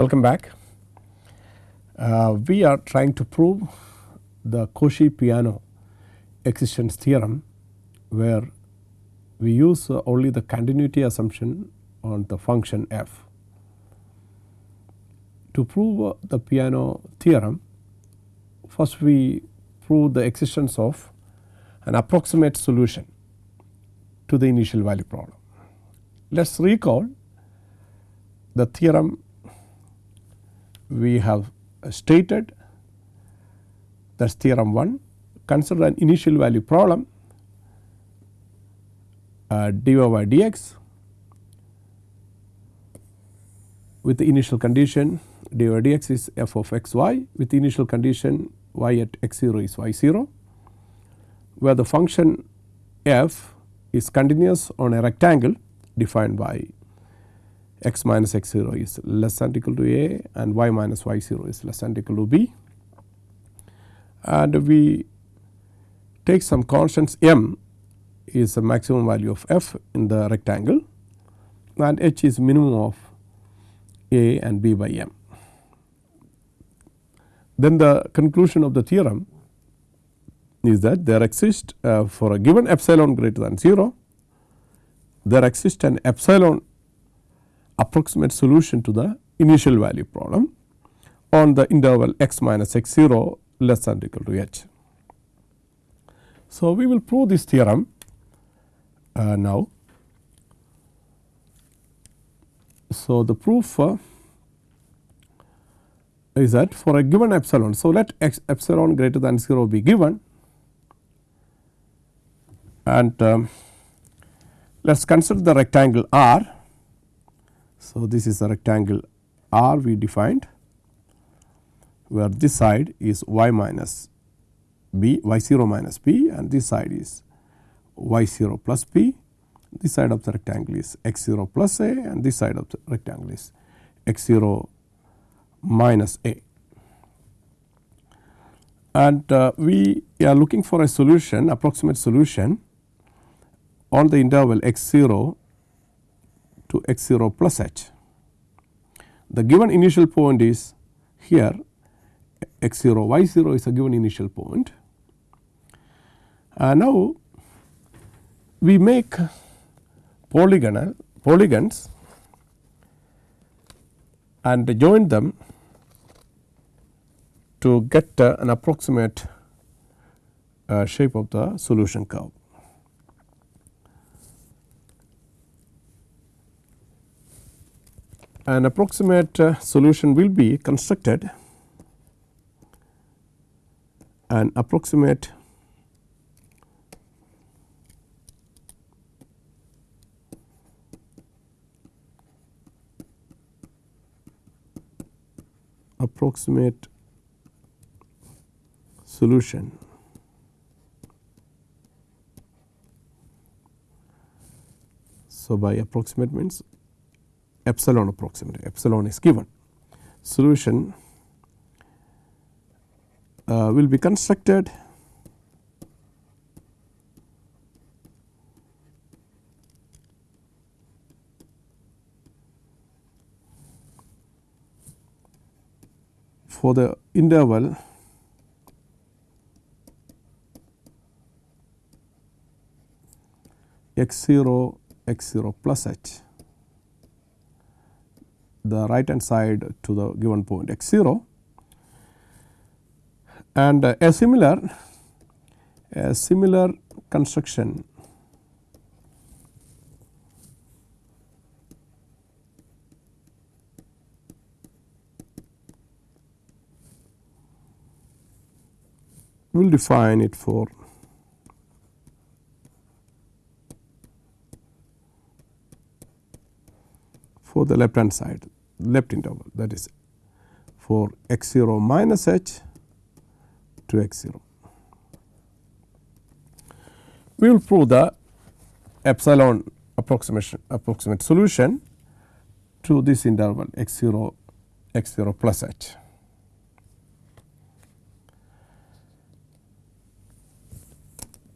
Welcome back. Uh, we are trying to prove the Cauchy-Peano existence theorem where we use uh, only the continuity assumption on the function f. To prove uh, the Peano theorem first we prove the existence of an approximate solution to the initial value problem. Let us recall the theorem we have stated that is theorem 1 consider an initial value problem uh, dy by dx with the initial condition dy by dx is f of x y with the initial condition y at x 0 is y 0 where the function f is continuous on a rectangle defined by x minus x 0 is less than equal to a and y minus y 0 is less than equal to b. And we take some constants m is the maximum value of f in the rectangle and h is minimum of a and b by m. Then the conclusion of the theorem is that there exists uh, for a given epsilon greater than 0 there exists an epsilon approximate solution to the initial value problem on the interval x minus x 0 less than equal to h. So, we will prove this theorem uh, now. So, the proof uh, is that for a given epsilon. So, let x epsilon greater than 0 be given and um, let us consider the rectangle R. So, this is the rectangle R we defined where this side is y minus b y 0 minus b and this side is y 0 plus p. This side of the rectangle is x 0 plus a and this side of the rectangle is x 0 minus a. And uh, we are looking for a solution approximate solution on the interval x 0 to x 0 plus h. The given initial point is here x 0 y 0 is a given initial point. Uh, now, we make polygonal polygons and join them to get uh, an approximate uh, shape of the solution curve. An approximate uh, solution will be constructed. An approximate approximate solution. So, by approximate means epsilon approximate epsilon is given. Solution uh, will be constructed for the interval x 0 x 0 plus h the right hand side to the given point x 0 and uh, a similar a similar construction. We will define it for for the left hand side left interval that is for x 0 minus h to x 0. We will prove the epsilon approximation approximate solution to this interval x 0 x 0 plus h.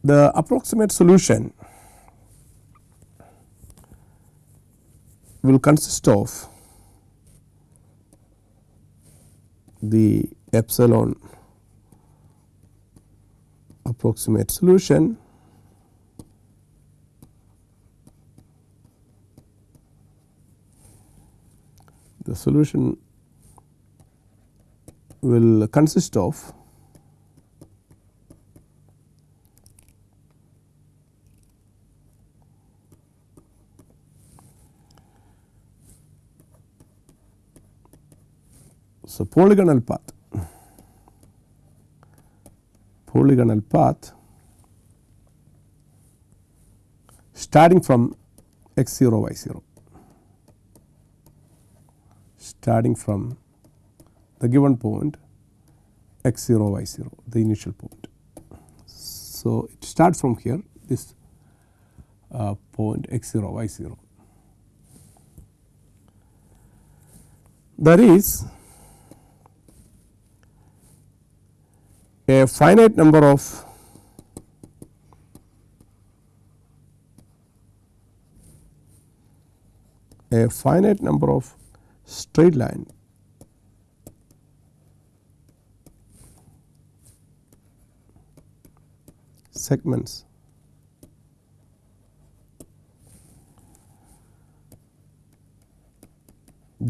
The approximate solution will consist of the epsilon approximate solution the solution will consist of So, polygonal path polygonal path starting from x 0 y 0 starting from the given point x 0 y 0 the initial point. So, it starts from here this uh, point x 0 y 0. There is a finite number of a finite number of straight line segments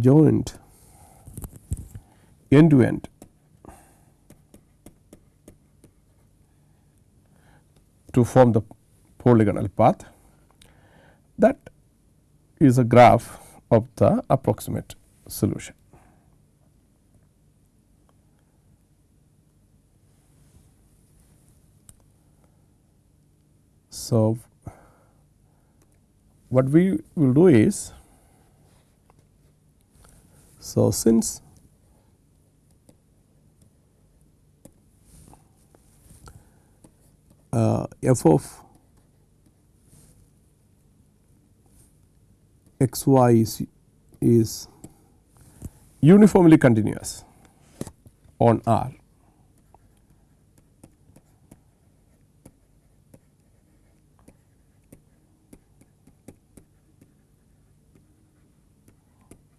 joined end to end to form the polygonal path that is a graph of the approximate solution. So, what we will do is, so since uh, f of x y is, is uniformly continuous on R.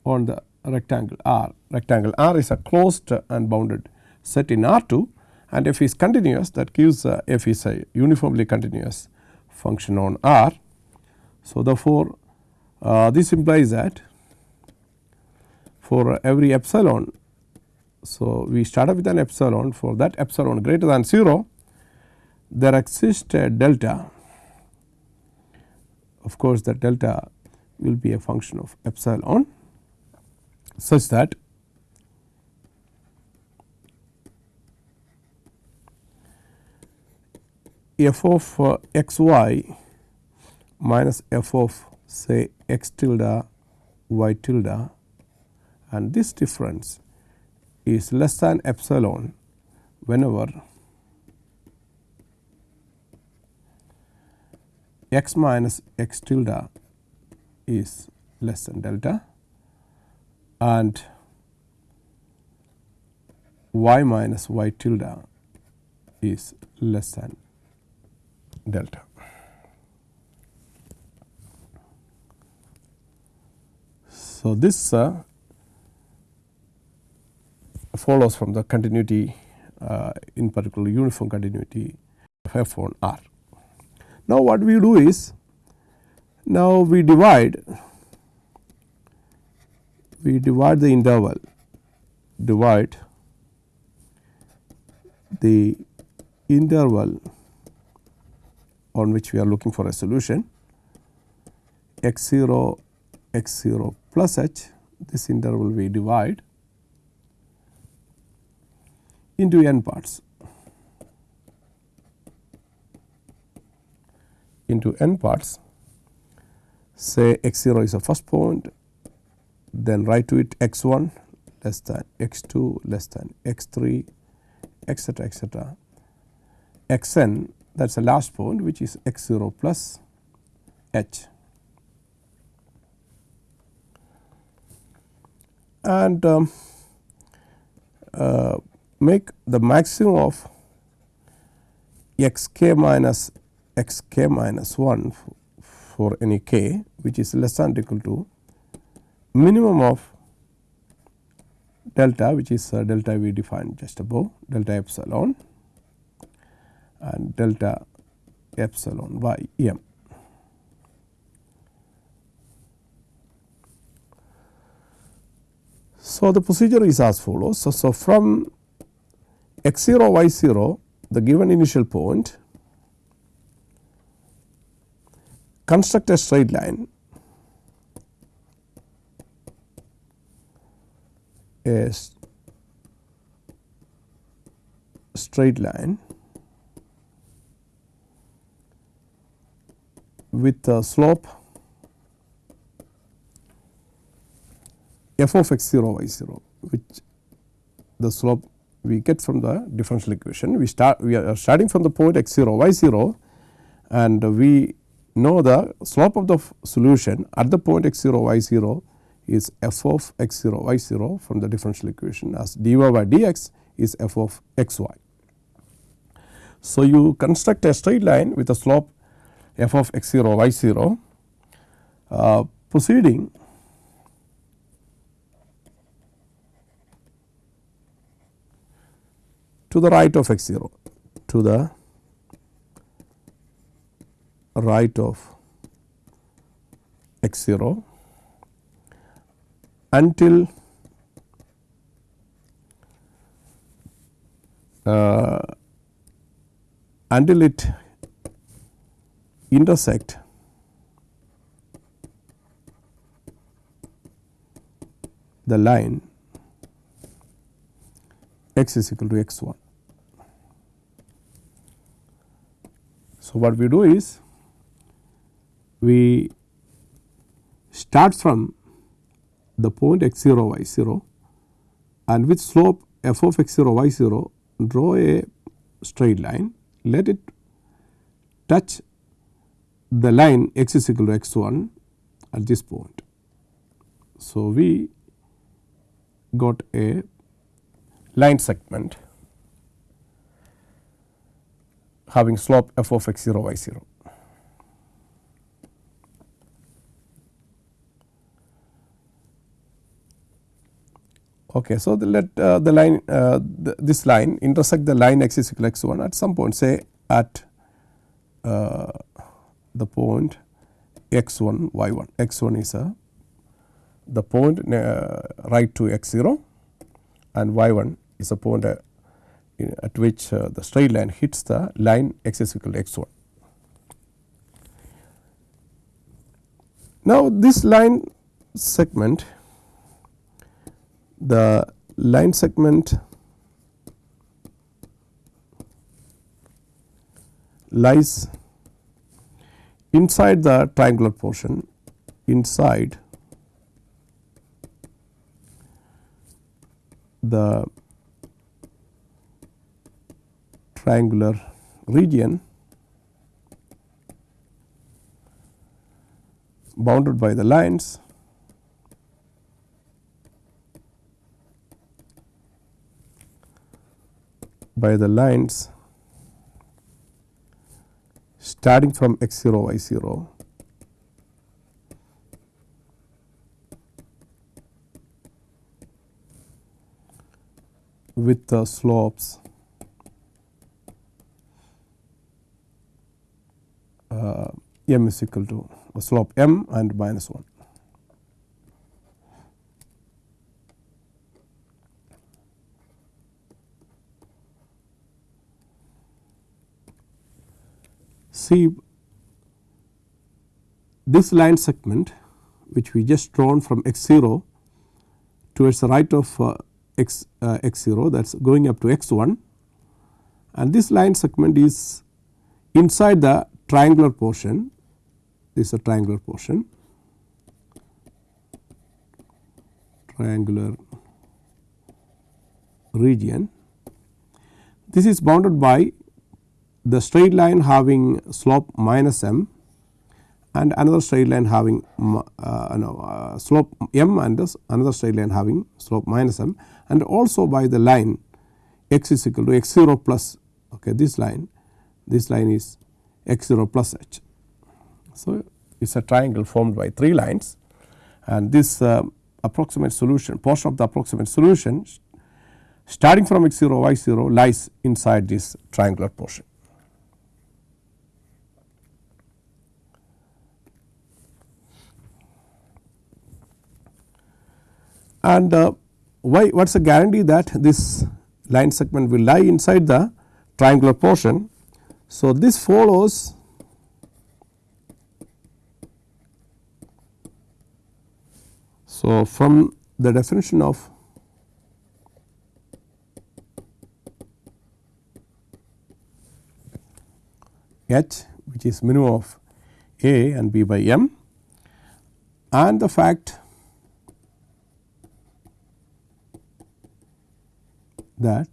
on the rectangle R. Rectangle R is a closed and bounded set in R 2 and f is continuous that gives uh, f is a uniformly continuous function on R. So, therefore, uh, this implies that for every epsilon. So, we start up with an epsilon for that epsilon greater than 0 there exists a delta of course, the delta will be a function of epsilon such that f of uh, x y minus f of say x tilde y tilde. And this difference is less than epsilon whenever x minus x tilde is less than delta. And y minus y tilde is less than delta. So, this uh, follows from the continuity uh, in particular uniform continuity of f on R. Now, what we do is now we divide we divide the interval divide the interval on which we are looking for a solution. X 0 x 0 plus h this interval we divide into n parts. Into n parts say x 0 is the first point then write to it x 1 less than x 2 less than x 3 etc etc x n that is the last point which is x 0 plus h. And um, uh, make the maximum of x k minus x k minus 1 for any k which is less than or equal to minimum of delta which is uh, delta we defined just above delta epsilon and delta epsilon by m. So, the procedure is as follows. So, so from x 0 y 0 the given initial point construct a straight line a straight line with slope f of x 0 y 0 which the slope we get from the differential equation. We start we are starting from the point x 0 y 0 and we know the slope of the solution at the point x 0 y 0 is f of x 0 y 0 from the differential equation as dy by dx is f of x y. So, you construct a straight line with a slope f of x 0 y 0 uh, proceeding to the right of x 0 to the right of x 0 until uh, until it intersect the line x is equal to x 1. So, what we do is we start from the point x 0 y 0 and with slope f of x 0 y 0 draw a straight line let it touch the line x is equal to x 1 at this point. So, we got a line segment having slope f of x 0 y 0. Okay, so the let uh, the line uh, this line intersect the line x is equal to x 1 at some point say at uh, the point x 1 y 1 x 1 is a the point uh, right to x 0 and y 1 is a point uh, at which uh, the straight line hits the line x is equal to x 1. Now, this line segment the line segment lies inside the triangular portion inside the triangular region bounded by the lines by the lines starting from x 0 y 0 with the slopes uh, m is equal to slope m and minus 1. See this line segment which we just drawn from x 0 towards the right of uh, x uh, x 0 that is going up to x 1 and this line segment is inside the triangular portion. This is a triangular portion. Triangular region. This is bounded by the straight line having slope minus m and another straight line having uh, no, uh, slope m and this another straight line having slope minus m and also by the line x is equal to x 0 plus okay, this line this line is x 0 plus h. So, it is a triangle formed by three lines and this uh, approximate solution portion of the approximate solution starting from x 0 y 0 lies inside this triangular portion. And uh, why what is the guarantee that this line segment will lie inside the triangular portion. So, this follows So, from the definition of H which is minimum of A and B by M and the fact that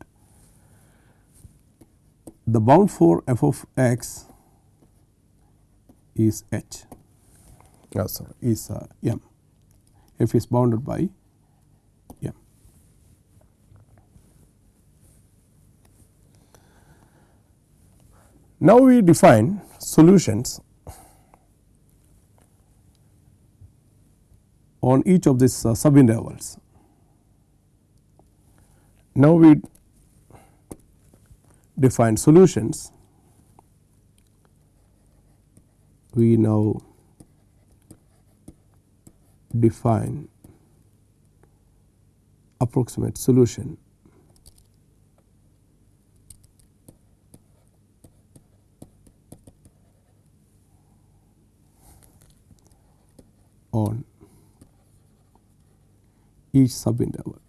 the bound for f of x is h oh sorry is uh, m f is bounded by m. Now, we define solutions on each of these uh, sub intervals. Now, we define solutions. We now define approximate solution on each subinterval.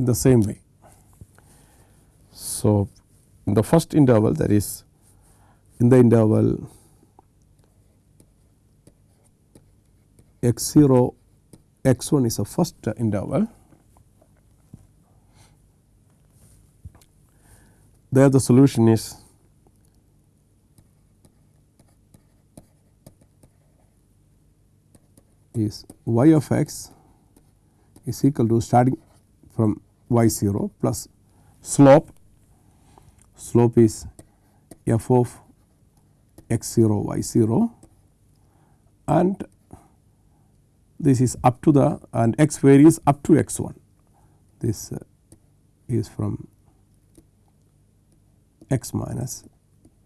In the same way. So, in the first interval that is in the interval x 0 x 1 is the first interval there the solution is is y of x is equal to starting from y 0 plus slope, slope is f of x 0 y 0 and this is up to the and x varies up to x 1. This uh, is from x minus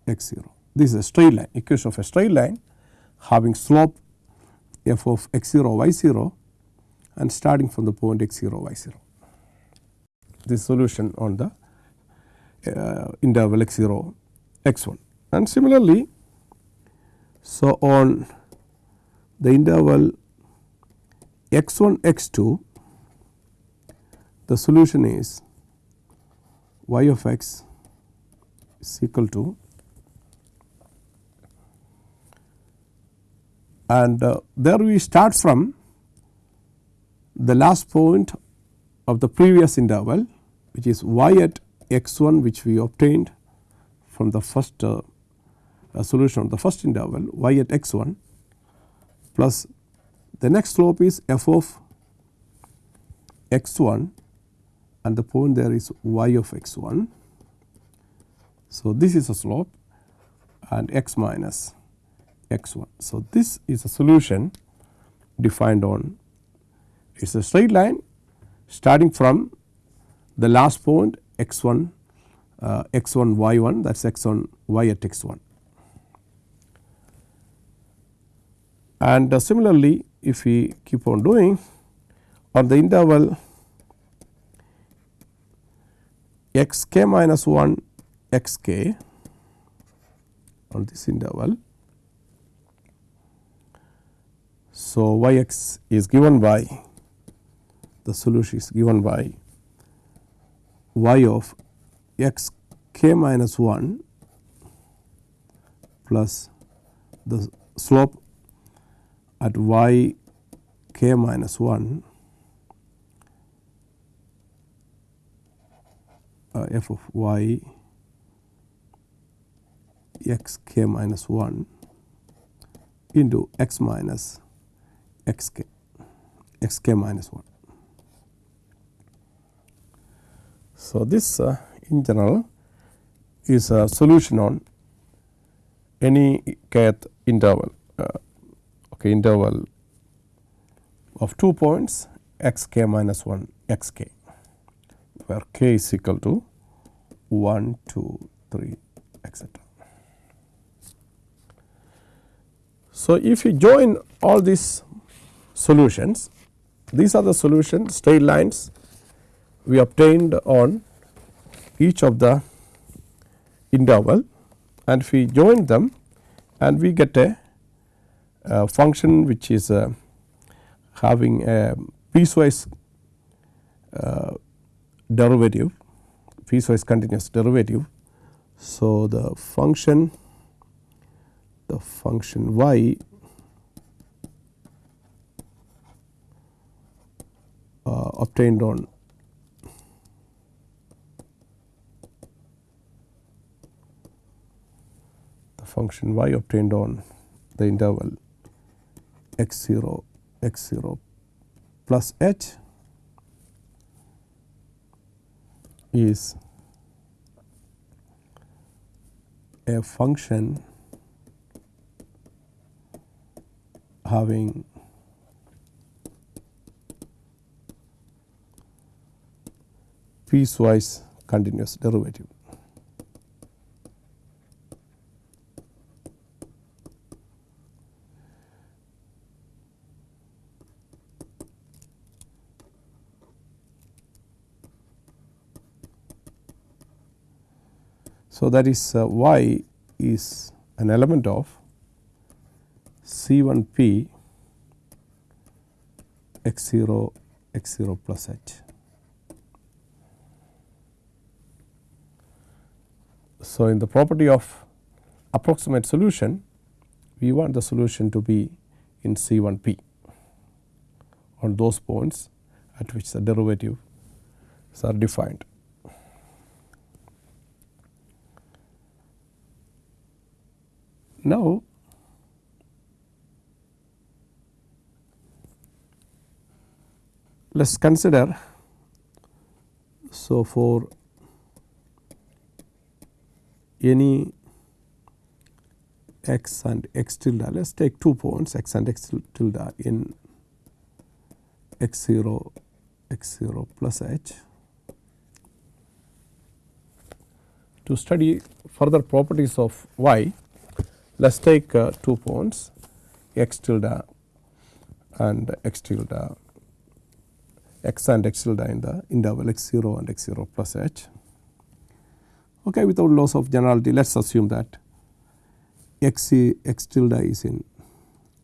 x 0. This is a straight line equation of a straight line having slope f of x 0 y 0 and starting from the point x 0 y 0 this solution on the uh, interval x 0 x 1 and similarly so on the interval x 1 x 2 the solution is y of x is equal to and uh, there we start from the last point of the previous interval which is y at x 1 which we obtained from the first uh, uh, solution of the first interval y at x 1 plus the next slope is f of x 1 and the point there is y of x 1. So, this is a slope and x minus x 1. So, this is a solution defined on it is a straight line starting from the last point x 1 uh, x 1 y 1 that is x 1 y at x 1. And uh, similarly, if we keep on doing on the interval x k minus 1 x k on this interval. So, y x is given by the solution is given by y of x k minus 1 plus the slope at y k minus 1 uh, f of y x k minus 1 into x minus x k x k minus 1. So, this uh, in general is a solution on any kth interval uh, okay, interval of 2 points x k minus 1 x k where k is equal to 1, 2, 3 etc. So, if you join all these solutions, these are the solutions straight lines we obtained on each of the interval and if we join them and we get a, a function which is uh, having a piecewise uh, derivative piecewise continuous derivative. So, the function the function y uh, obtained on function y obtained on the interval x 0 x 0 plus h is a function having piecewise continuous derivative. So, that is uh, y is an element of C 1 p x 0 x 0 plus h. So, in the property of approximate solution we want the solution to be in C 1 p on those points at which the derivatives are defined. Now, let us consider. So for any x and x tilde let us take two points x and x tilde in x 0 x 0 plus h. To study further properties of y let us take uh, two points x tilde and x tilde x and x tilde in the interval x 0 and x 0 plus h. Okay, without loss of generality let us assume that x, x tilde is in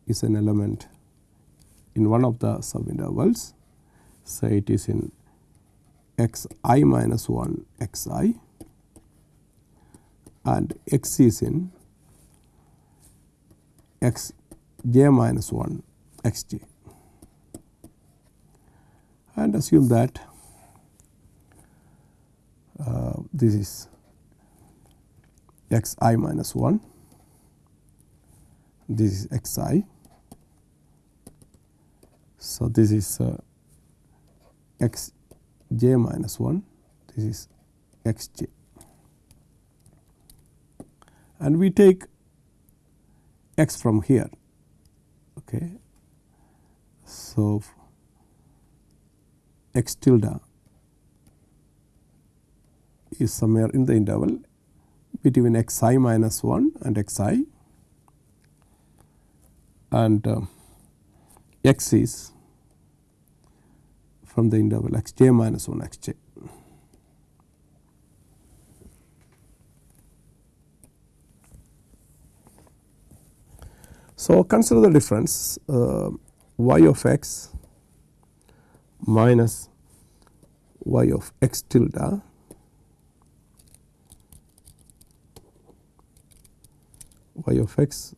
is an element in one of the sub intervals say it is in x i minus 1 x i and x is in x j minus 1 x j. And assume that uh, this is x i minus 1, this is x i. So, this is uh, x j minus 1, this is x j. And we take x from here. Okay. So, x tilde is somewhere in the interval between x i minus 1 and x i and uh, x is from the interval x j minus 1 x j. So, consider the difference uh, y of x minus y of x tilde y of x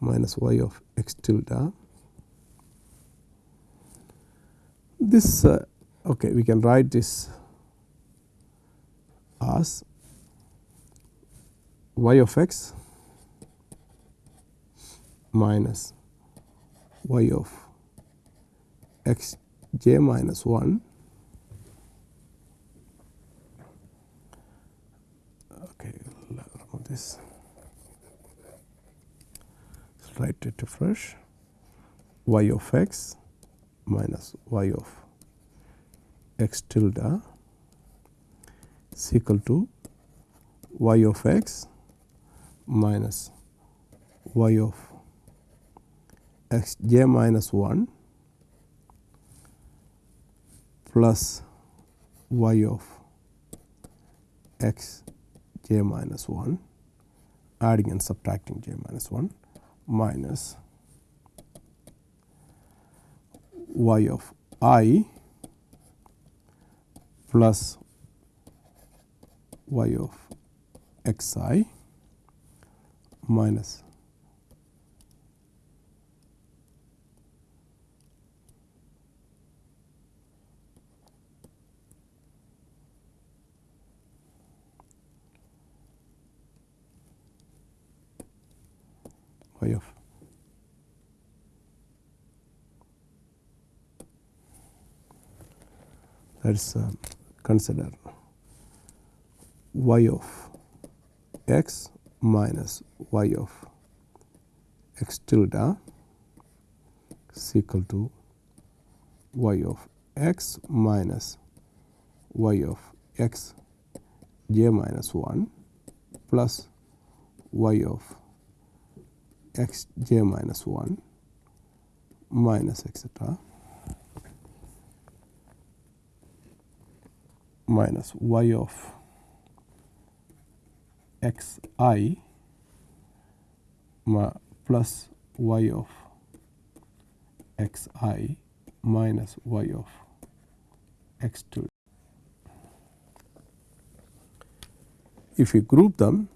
minus y of x tilde. This uh, okay, we can write this as y of x minus y of x j minus 1 okay remove this write it afresh y of x minus y of x tilde is equal to y of x minus y of x j minus 1 plus y of x j minus 1 adding and subtracting j minus 1 minus y of i plus y of x i minus y of let us uh, consider y of x minus y of x tilde is equal to y of x minus y of x j minus 1 plus y of x j minus 1 minus etcetera minus y of x i plus y of x i minus y of x 2. If you group them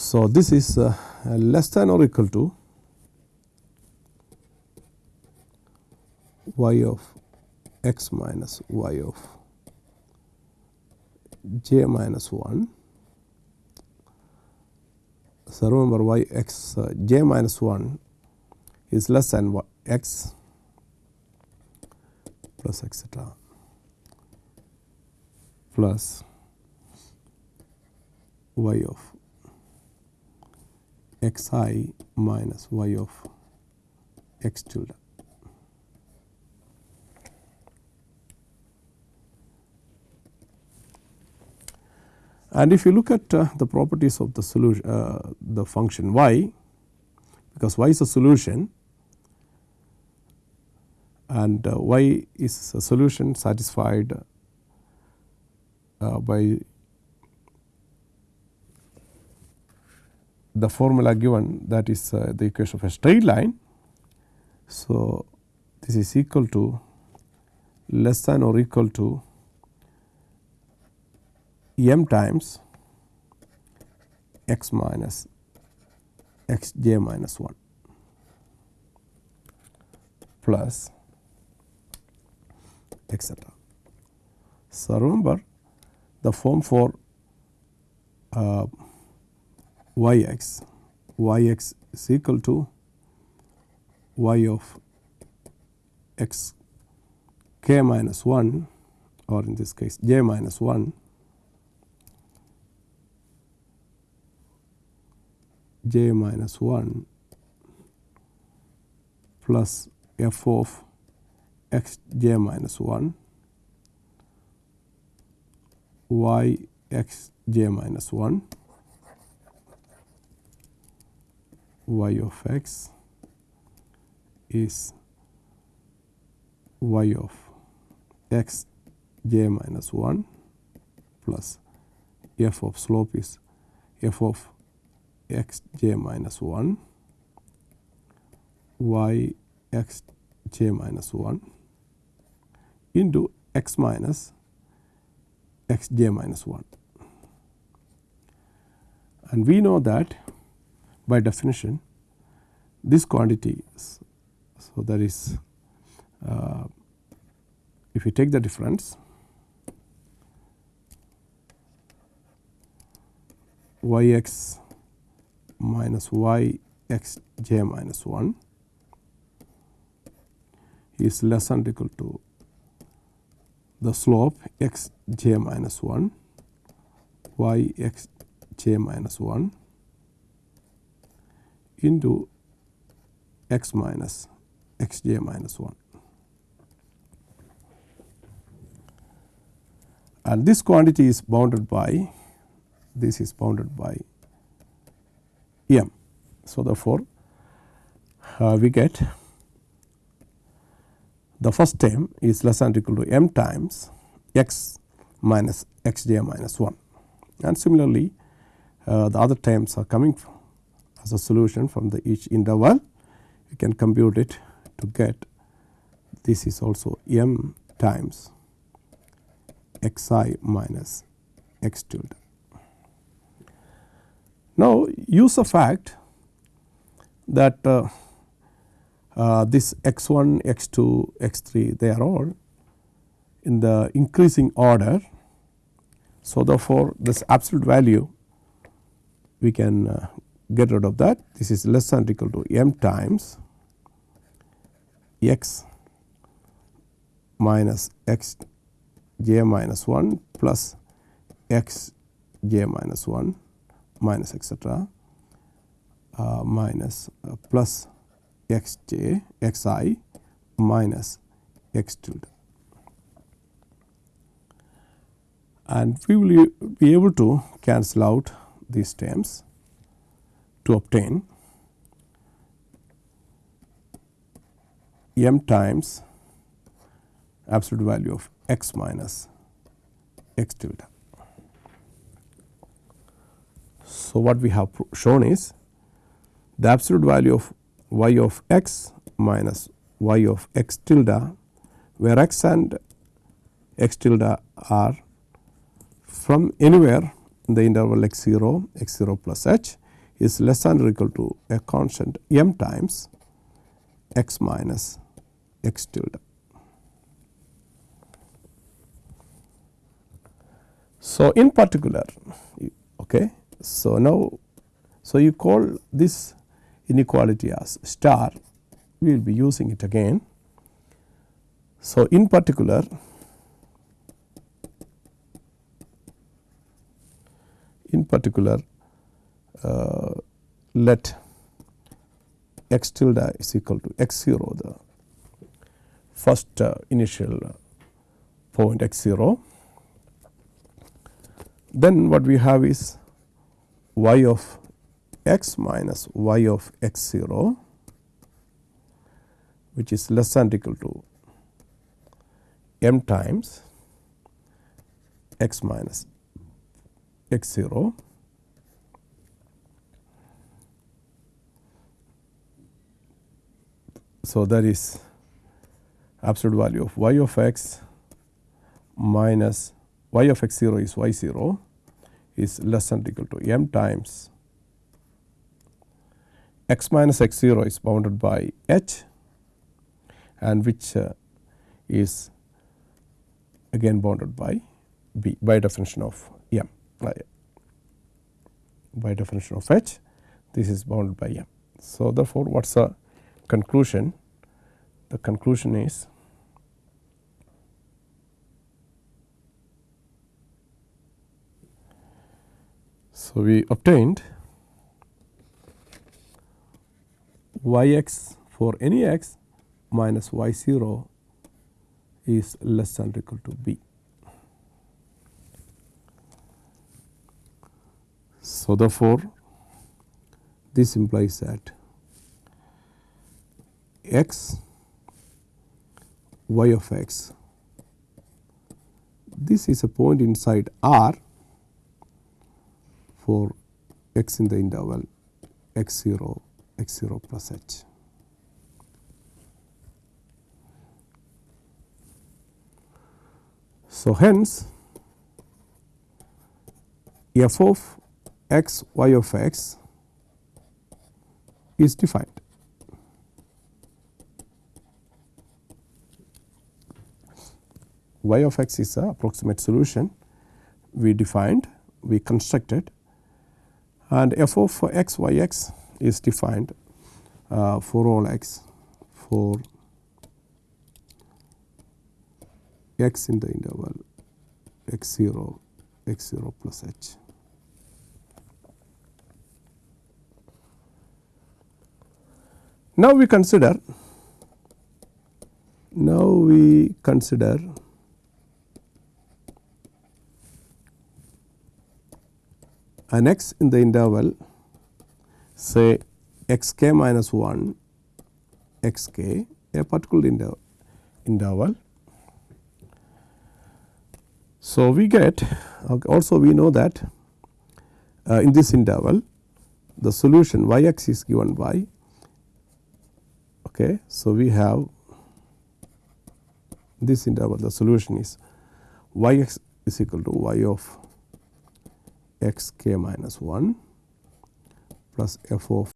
So, this is uh, less than or equal to y of x minus y of j minus 1. So, remember y x uh, j minus 1 is less than y, x plus etcetera plus y of x i minus y of x tilde. And if you look at uh, the properties of the solution uh, the function y because y is a solution and uh, y is a solution satisfied uh, by the formula given that is uh, the equation of a straight line. So, this is equal to less than or equal to m times x minus x j minus 1 plus etcetera. So, remember the form for uh, y x y x is equal to y of x k minus 1 or in this case j minus 1 j minus 1 plus f of x j minus 1 y x j minus 1 y of x is y of x j minus 1 plus f of slope is f of x j minus 1 y x j minus 1 into x minus x j minus 1. And we know that by definition this quantity so that is uh, if you take the difference y x minus y x j minus 1 is less than or equal to the slope x j minus 1 y x j minus 1 into x minus x j minus 1. And this quantity is bounded by this is bounded by m. So, therefore, uh, we get the first term is less than or equal to m times x minus x j minus 1 and similarly uh, the other terms are coming as a solution from the each interval you can compute it to get this is also m times x i minus x tilde. Now, use the fact that uh, uh, this x 1, x 2, x 3 they are all in the increasing order. So, therefore, this absolute value we can uh, get rid of that this is less than or equal to m times x minus x j minus 1 plus x j minus 1 minus etcetera uh, minus uh, plus x j x i minus x tilde. And we will be able to cancel out these terms to obtain m times absolute value of x minus x tilde. So, what we have shown is the absolute value of y of x minus y of x tilde where x and x tilde are from anywhere in the interval x 0 x 0 plus h is less than or equal to a constant m times x minus x tilde. So, in particular okay, so now so you call this inequality as star we will be using it again. So, in particular in particular uh, let x tilde is equal to x 0 the first uh, initial point x 0 then what we have is y of x minus y of x 0 which is less than equal to m times x minus x 0 So, that is absolute value of y of x minus y of x 0 is y 0 is less than or equal to m times x minus x 0 is bounded by h and which uh, is again bounded by b by definition of m by definition of h this is bounded by m. So, therefore, what is the conclusion? The conclusion is So, we obtained y x for any x minus y 0 is less than or equal to b. So, therefore, this implies that x y of x this is a point inside R for x in the interval x 0 x 0 plus h. So, hence f of x y of x is defined. y of x is the approximate solution we defined, we constructed and f of x y x is defined uh, for all x for x in the interval x 0 x 0 plus h. Now we consider now we consider an x in the interval say x k minus 1 x k a particular interval, interval. So, we get also we know that uh, in this interval the solution y x is given by okay. So, we have this interval the solution is y x is equal to y of x k minus 1 plus f of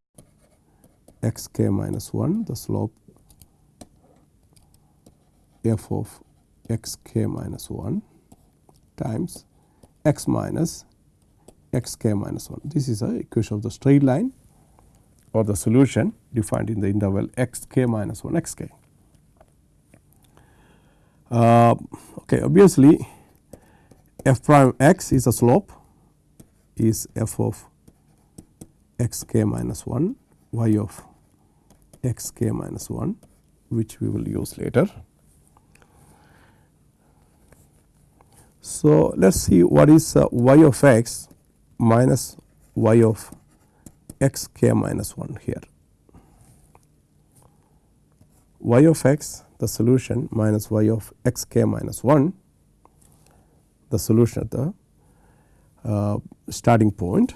x k minus 1 the slope f of x k minus 1 times x minus x k minus 1. This is a equation of the straight line or the solution defined in the interval x k minus 1 x k. Uh, okay, obviously, f prime x is a slope is f of x k minus 1 y of x k minus 1 which we will use later. So, let us see what is uh, y of x minus y of x k minus 1 here. y of x the solution minus y of x k minus 1 the solution at the uh, starting point.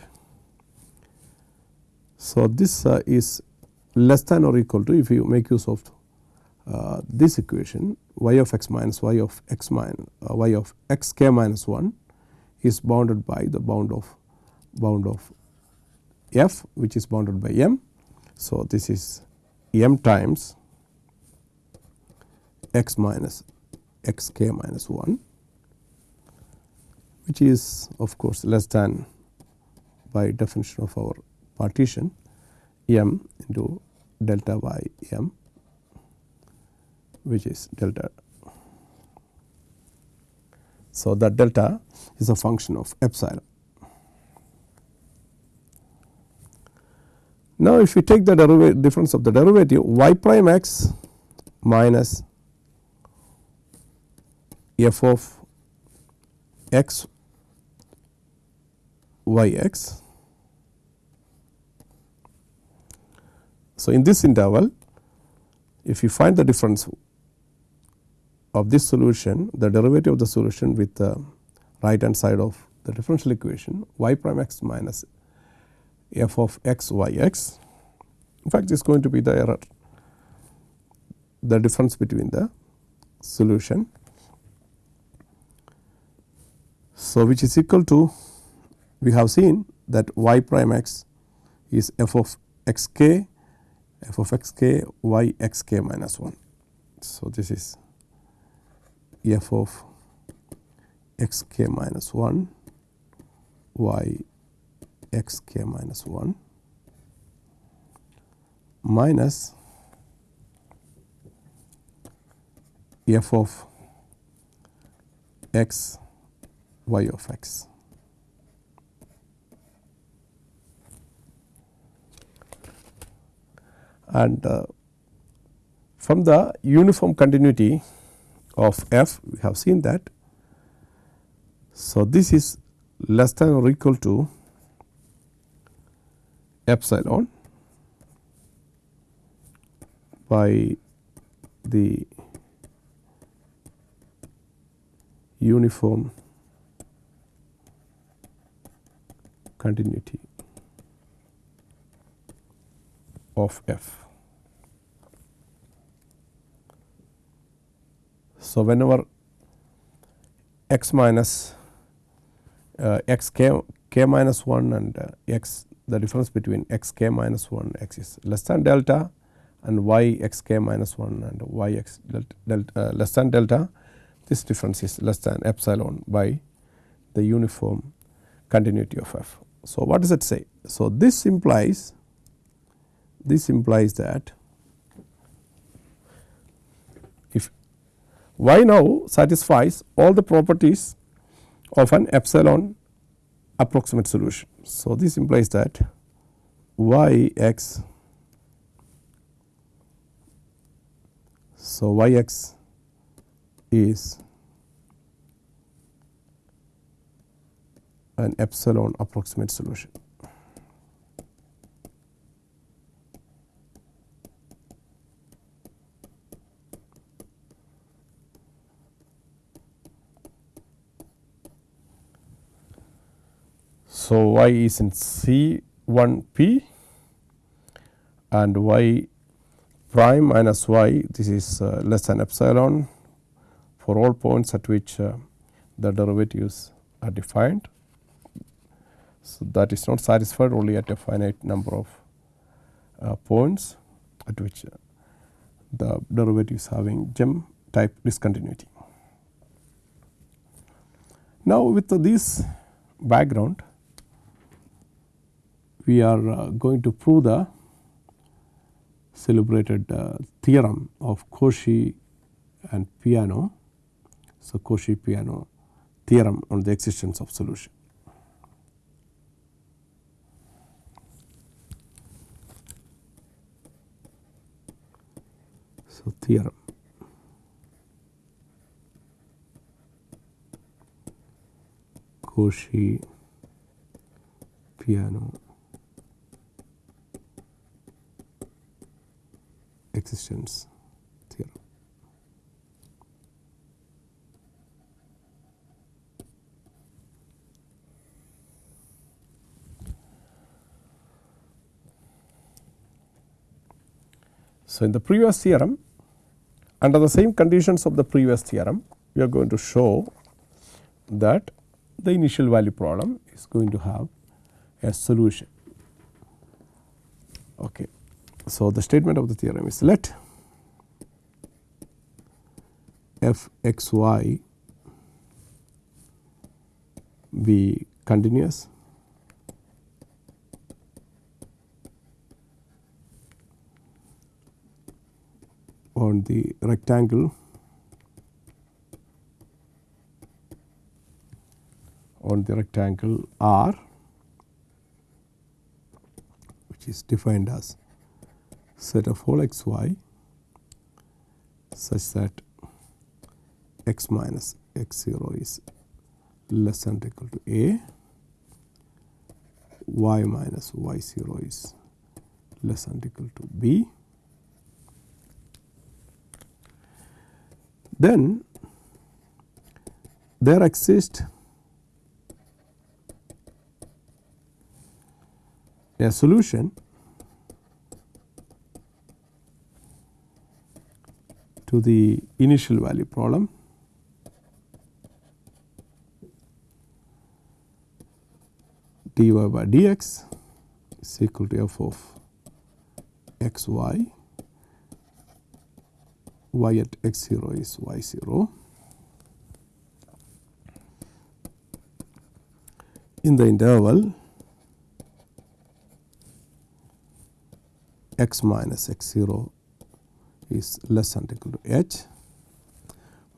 So, this uh, is less than or equal to if you make use of uh, this equation y of x minus y of x minus uh, y of x k minus 1 is bounded by the bound of bound of f which is bounded by m. So, this is m times x minus x k minus 1 which is of course less than by definition of our partition m into delta y m which is delta. So, that delta is a function of epsilon. Now, if you take the derivative difference of the derivative y prime x minus f of x y x. So, in this interval if you find the difference of this solution the derivative of the solution with the right hand side of the differential equation y prime x minus f of x y x. In fact, this is going to be the error the difference between the solution. So, which is equal to we have seen that y prime x is f of x k f of x k y x k minus 1. So, this is f of x k minus 1 y x k minus 1 minus f of x y of x. And uh, from the uniform continuity of f we have seen that. So, this is less than or equal to epsilon by the uniform continuity of f. So, whenever x minus uh, x k, k minus 1 and uh, x the difference between x k minus 1 x is less than delta and y x k minus 1 and y x delta, delta uh, less than delta this difference is less than epsilon by the uniform continuity of f. So, what does it say? So, this implies this implies that if y now satisfies all the properties of an epsilon approximate solution. So, this implies that y x So, y x is an epsilon approximate solution. So, y is in C 1 p and y prime minus y this is uh, less than epsilon for all points at which uh, the derivatives are defined. So, that is not satisfied only at a finite number of uh, points at which uh, the derivatives having jump type discontinuity. Now, with this background we are uh, going to prove the celebrated uh, theorem of Cauchy and Peano. So, Cauchy Peano theorem on the existence of solution. So, theorem Cauchy Peano existence theorem. So, in the previous theorem under the same conditions of the previous theorem we are going to show that the initial value problem is going to have a solution. Okay. So, the statement of the theorem is let f x y be continuous. On the rectangle on the rectangle R which is defined as set of all x y such that x minus x 0 is less than or equal to a, y minus y 0 is less than or equal to b. Then there exists a solution to the initial value problem. dy by dx is equal to f of x y, y at x 0 is y 0. In the interval x minus x 0 is less than equal to h,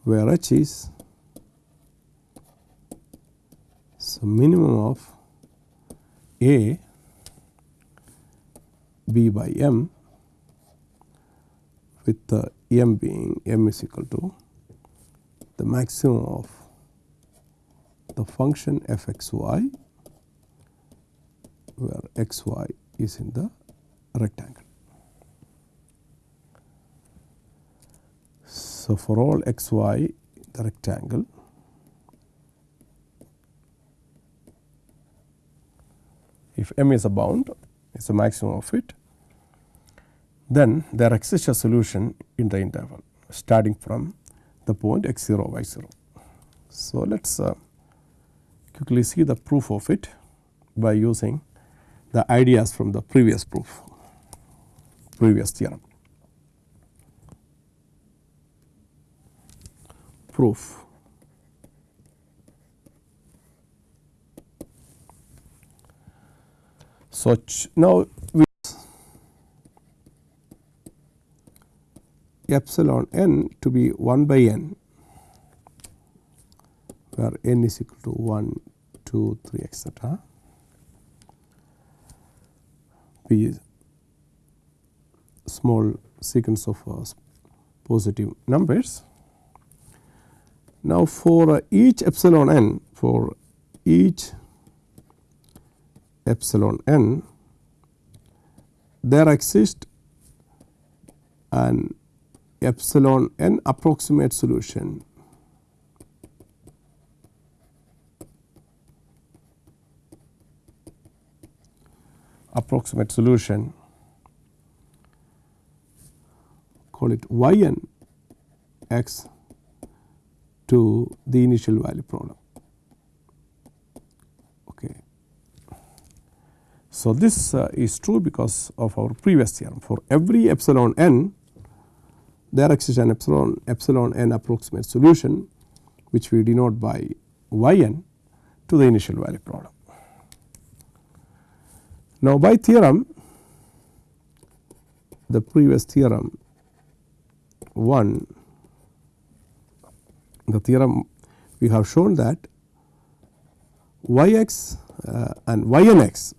where h is so minimum of a b by m with the m being m is equal to the maximum of the function f x y where x y is in the rectangle. So, for all x y the rectangle if m is a bound is a maximum of it then there exists a solution in the interval starting from the point x 0 y 0. So, let us uh, quickly see the proof of it by using the ideas from the previous proof previous theorem. Proof. So, now with epsilon n to be 1 by n where n is equal to 1, 2, 3 etcetera be small sequence of uh, positive numbers. Now, for uh, each epsilon n for each epsilon n there exists an epsilon n approximate solution. Approximate solution. Call it y n x to the initial value problem. Okay. So, this uh, is true because of our previous theorem for every epsilon n there exists an epsilon epsilon n approximate solution which we denote by y n to the initial value problem. Now, by theorem the previous theorem 1 the theorem we have shown that y x uh, and y n x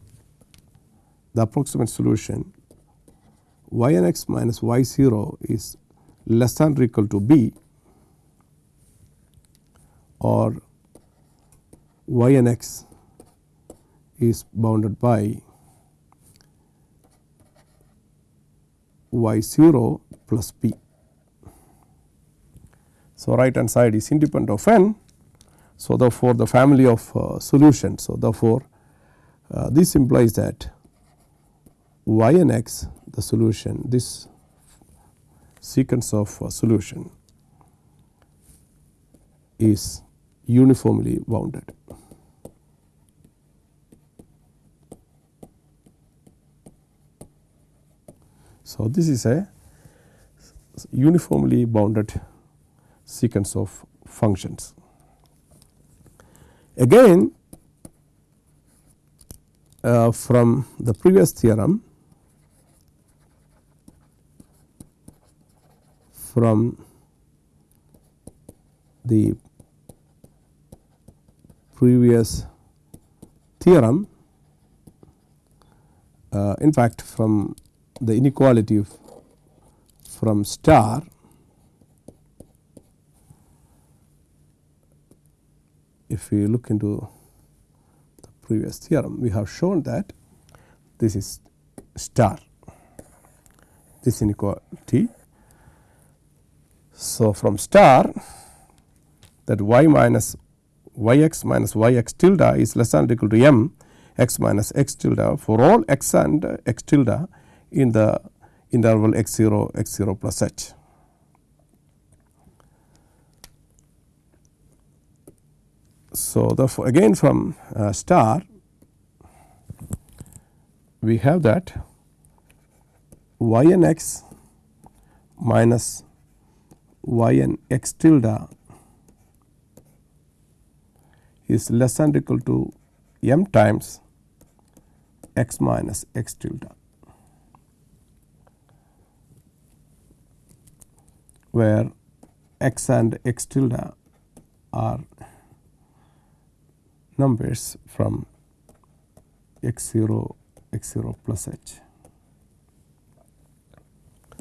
the approximate solution y n x minus y 0 is less than or equal to b or y n x is bounded by y 0 plus b. So, right hand side is independent of n. So, therefore, the family of uh, solutions. So, therefore, uh, this implies that y and x the solution this sequence of uh, solution is uniformly bounded. So, this is a uniformly bounded sequence of functions. Again uh, from the previous theorem from the previous theorem uh, in fact from the inequality from star if we look into the previous theorem we have shown that this is star this inequality. So, from star that y minus y x minus y x tilde is less than or equal to m x minus x tilde for all x and x tilde in the interval x 0 x 0 plus h. So, therefore, again from uh, star we have that y n x minus y n x tilde is less than equal to m times x minus x tilde. where x and x tilde are numbers from x 0 x 0 plus h.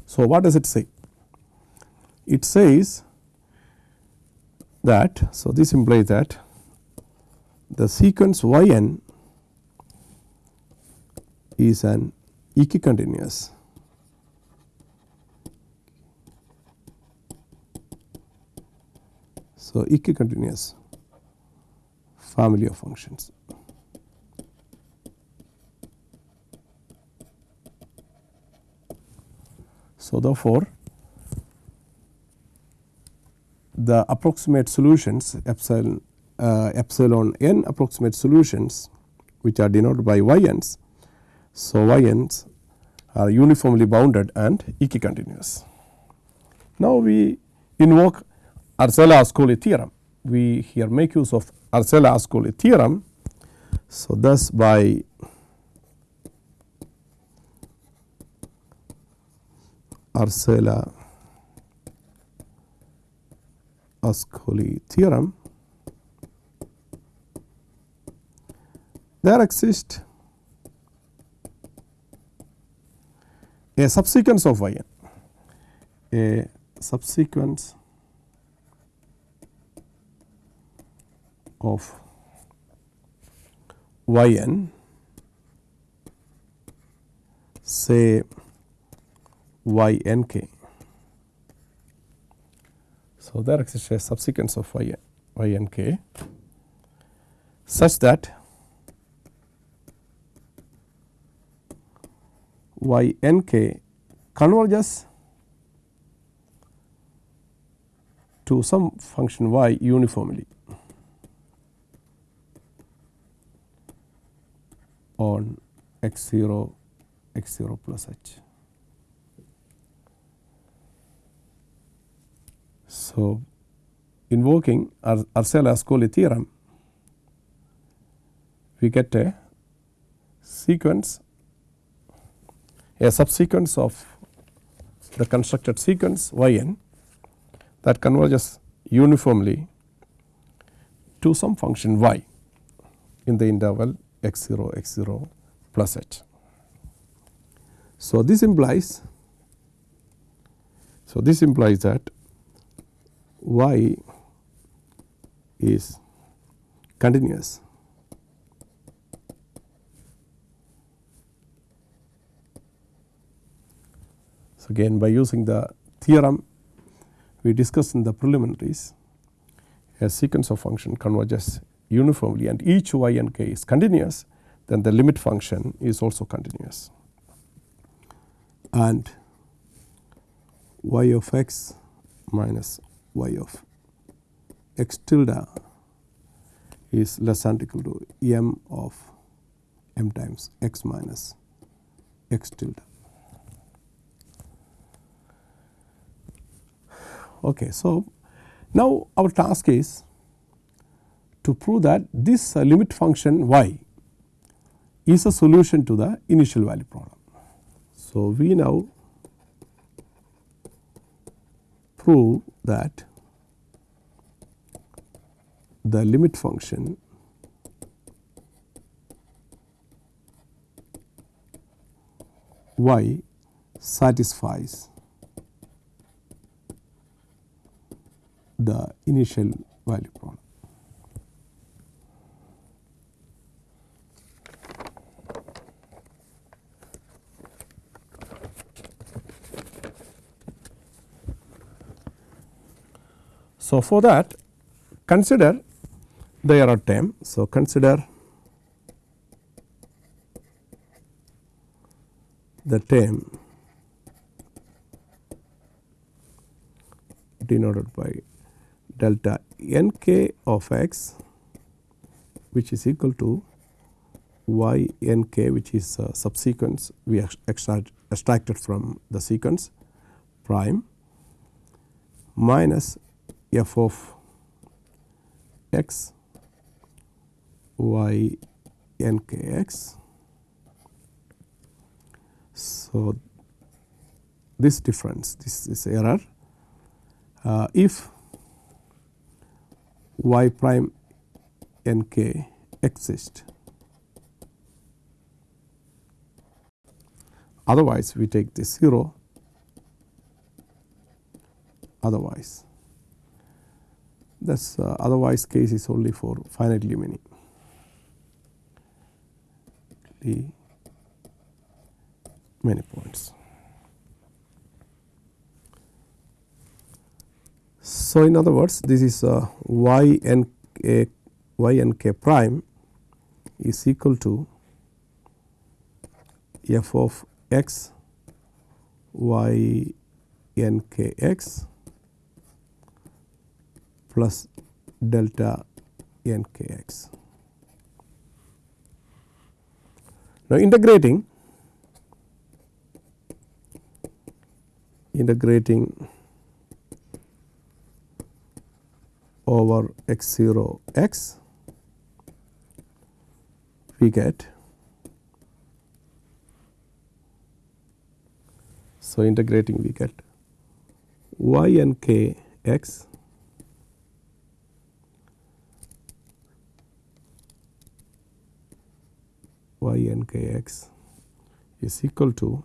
So, what does it say? It says that so this implies that the sequence y n is an equicontinuous So, equicontinuous family of functions. So, therefore, the approximate solutions epsilon uh, epsilon n approximate solutions which are denoted by y n's. So, y n's are uniformly bounded and equicontinuous. Now, we invoke Arzelà-Ascoli theorem. We here make use of Arzelà-Ascoli theorem. So, thus by Arzelà-Ascoli theorem there exists a subsequence of y n a subsequence of y n say y n k. So, there exists a subsequence of y, y n k such that y n k converges to some function y uniformly on x 0 x 0 plus h. So, invoking Arzelà-Ascoli theorem we get a sequence a subsequence of the constructed sequence y n that converges uniformly to some function y in the interval x 0 x 0 plus h. So, this implies so this implies that y is continuous So, again by using the theorem we discussed in the preliminaries a sequence of function converges uniformly and each y and k is continuous then the limit function is also continuous and y of x minus y of x tilde is less than equal to m of m times x minus x tilde. Okay, so, now our task is to prove that this uh, limit function y is a solution to the initial value problem. So, we now prove that the limit function y satisfies the initial value problem. So, for that consider the error term. So, consider the term denoted by delta n k of x which is equal to y n k which is a subsequence we extract, extracted from the sequence prime minus f of x y n k x. So, this difference this is error uh, if y prime n k exist otherwise we take this 0 otherwise Thus, uh, otherwise case is only for finitely many. The many points. So, in other words this is uh, y n k y n k prime is equal to f of x y n k x plus delta n k x. Now, integrating integrating over x 0 x we get so integrating we get y n k x y n k x is equal to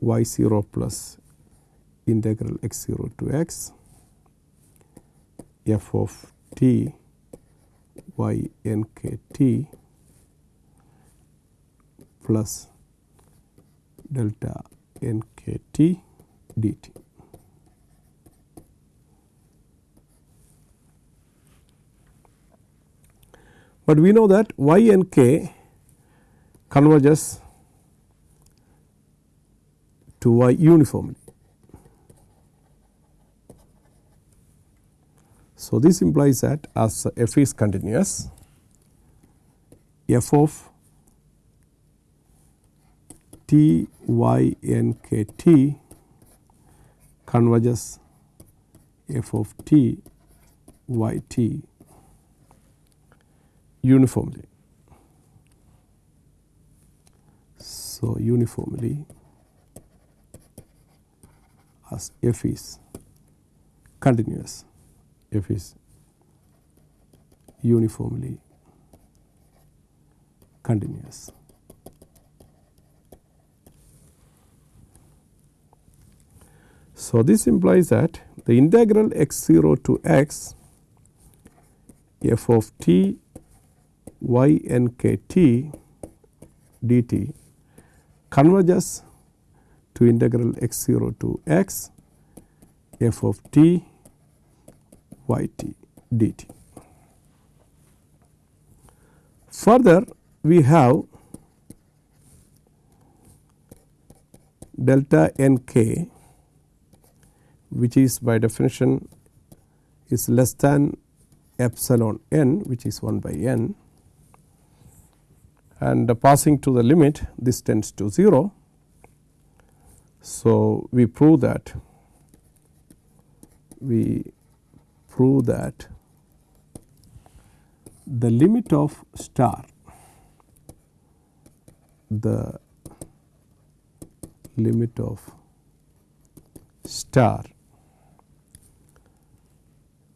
y 0 plus integral x 0 to x f of t y n k t plus delta n k t dt. But we know that y and k converges to y uniformly. So, this implies that as f is continuous f of t y n k t converges f of t y t uniformly. So, uniformly as f is continuous, f is uniformly continuous. So, this implies that the integral x 0 to x f of t y n k t dt converges to integral x 0 to x f of t y t dt. Further we have delta n k which is by definition is less than epsilon n which is 1 by n and passing to the limit this tends to 0. So, we prove that we prove that the limit of star the limit of star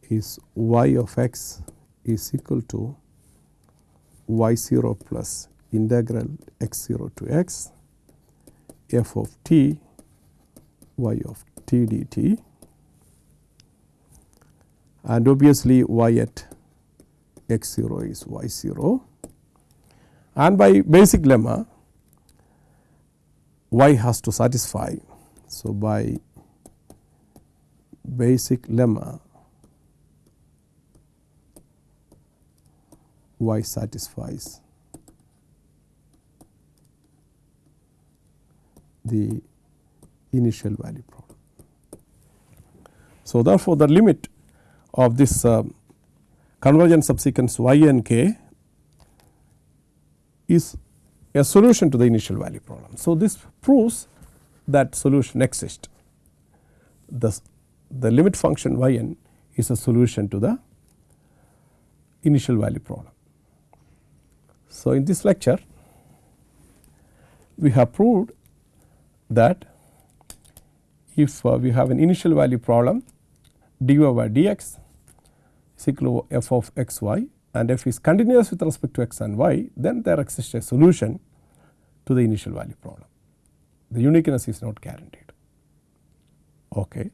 is y of x is equal to y 0 plus integral x 0 to x f of t y of t dt and obviously y at x 0 is y 0 and by basic lemma y has to satisfy. So, by basic lemma y satisfies the initial value problem. So, therefore, the limit of this uh, convergent subsequence y and k is a solution to the initial value problem. So, this proves that solution exists. The, the limit function y n is a solution to the initial value problem. So, in this lecture we have proved that if uh, we have an initial value problem dy by dx is equal to f of x y and f is continuous with respect to x and y then there exists a solution to the initial value problem. The uniqueness is not guaranteed. Okay.